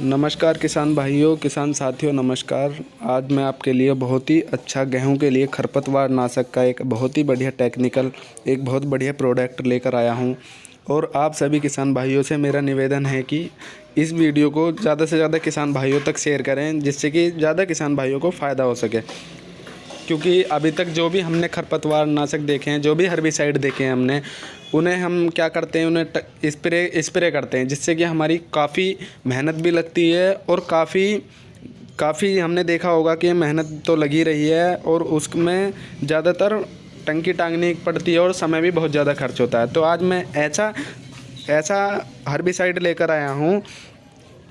नमस्कार किसान भाइयों, किसान साथियों, नमस्कार। आज मैं आपके लिए बहुत ही अच्छा गेहूँ के लिए खरपतवार नाशक का एक बहुत ही बढ़िया टेक्निकल एक बहुत बढ़िया प्रोडक्ट लेकर आया हूँ। और आप सभी किसान भाइयों से मेरा निवेदन है कि इस वीडियो को ज़्यादा से ज़्यादा किसान भाइयों तक शेयर करें, जिससे कि ज़्यादा किसान भाइयों को फ़ायदा हो सके। क्योंकि अभी तक जो भी हमने खरपतवार नाशक देखे हैं, जो भी हर्बिसाइड देखे हैं हमने, उन्हें हम क्या करते हैं, उन्हें स्प्रे स्प्रे करते हैं, जिससे कि हमारी काफ़ी मेहनत भी लगती है और काफ़ी काफ़ी हमने देखा होगा कि मेहनत तो लगी रही है और उसमें ज़्यादातर टंकी टांगनी पड़ती है और समय भी बहुत ज़्यादा खर्च होता है। तो आज मैं ऐसा ऐसा हर्बिसाइड लेकर आया हूँ,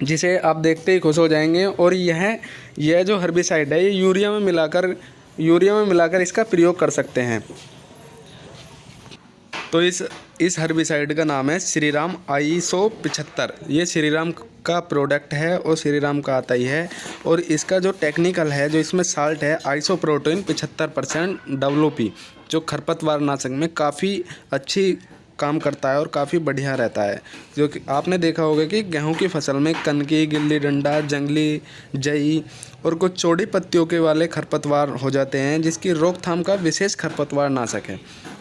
जिसे आप देखते ही खुश हो जाएँगे और यह यह जो हर्बिसाइड है, ये यूरिया में मिलाकर यूरिया में मिलाकर इसका प्रयोग कर सकते हैं। तो इस इस हर्बिसाइड का नाम है श्रीराम आई सौ पिछहत्तर। ये श्रीराम का प्रोडक्ट है और श्रीराम का आता ही है। और इसका जो टेक्निकल है, जो इसमें साल्ट है आइसो प्रोटीन पिछहत्तर परसेंट डब्लू जो खरपतवार नाशक में काफ़ी अच्छी काम करता है और काफ़ी बढ़िया रहता है। जो कि आपने देखा होगा कि गेहूँ की फ़सल में कनकी, गिल्ली डंडा, जंगली, जई और कुछ चौड़ी पत्तियों के वाले खरपतवार हो जाते हैं, जिसकी रोकथाम का विशेष खरपतवार ना है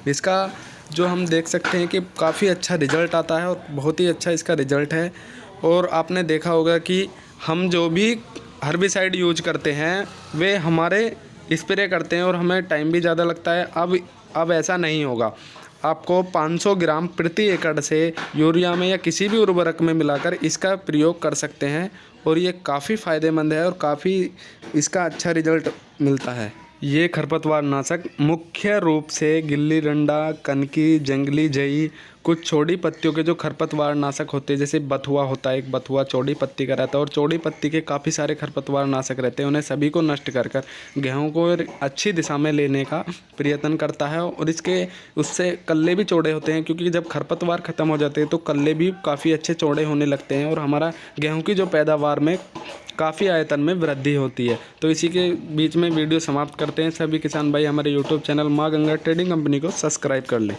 इसका जो हम देख सकते हैं कि काफ़ी अच्छा रिज़ल्ट आता है और बहुत ही अच्छा इसका रिज़ल्ट है। और आपने देखा होगा कि हम जो भी हर्बिसाइड यूज़ करते हैं, वे हमारे स्प्रे करते हैं और हमें टाइम भी ज़्यादा लगता है। अब अब ऐसा नहीं होगा। आपको 500 ग्राम प्रति एकड़ से यूरिया में या किसी भी उर्वरक में मिलाकर इसका प्रयोग कर सकते हैं और ये काफ़ी फ़ायदेमंद है और काफ़ी इसका अच्छा रिज़ल्ट मिलता है। ये खरपतवार नाशक मुख्य रूप से गिल्ली डंडा, कनकी, जंगली जई, कुछ चौड़ी पत्तियों के जो खरपतवार नाशक होते हैं, जैसे बथुआ होता है, एक बथुआ चौड़ी पत्ती का रहता है और चौड़ी पत्ती के काफ़ी सारे खरपतवार नाशक रहते हैं, उन्हें सभी को नष्ट कर कर गेहूँ को अच्छी दिशा में लेने का प्रयत्न करता है और इसके, उससे कल्ले भी चौड़े होते हैं, क्योंकि जब खरपतवार ख़त्म हो जाते हैं तो कल्ले भी काफ़ी अच्छे चौड़े होने लगते हैं और हमारा गेहूँ की जो पैदावार में काफ़ी आयतन में वृद्धि होती है। तो इसी के बीच में वीडियो समाप्त करते हैं। सभी किसान भाई, हमारे YouTube channel Maa Ganga trading company को सब्सक्राइब कर लें।